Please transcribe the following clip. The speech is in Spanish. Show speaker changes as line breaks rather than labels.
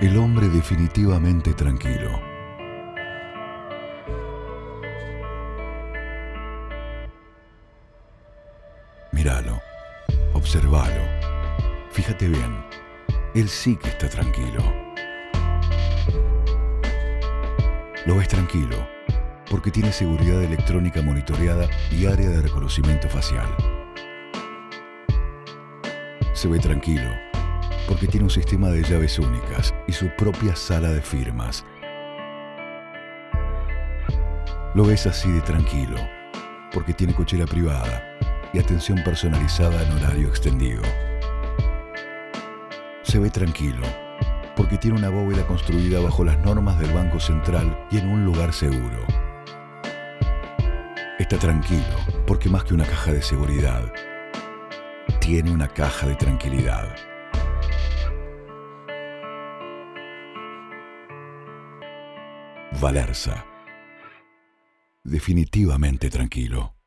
El hombre definitivamente tranquilo. Míralo, observalo, fíjate bien, él sí que está tranquilo. Lo ves tranquilo porque tiene seguridad electrónica monitoreada y área de reconocimiento facial. Se ve tranquilo porque tiene un sistema de llaves únicas y su propia sala de firmas. Lo ves así de tranquilo porque tiene cochera privada y atención personalizada en horario extendido. Se ve tranquilo porque tiene una bóveda construida bajo las normas del Banco Central y en un lugar seguro. Está tranquilo porque más que una caja de seguridad, tiene una caja de tranquilidad. Valerza. Definitivamente tranquilo.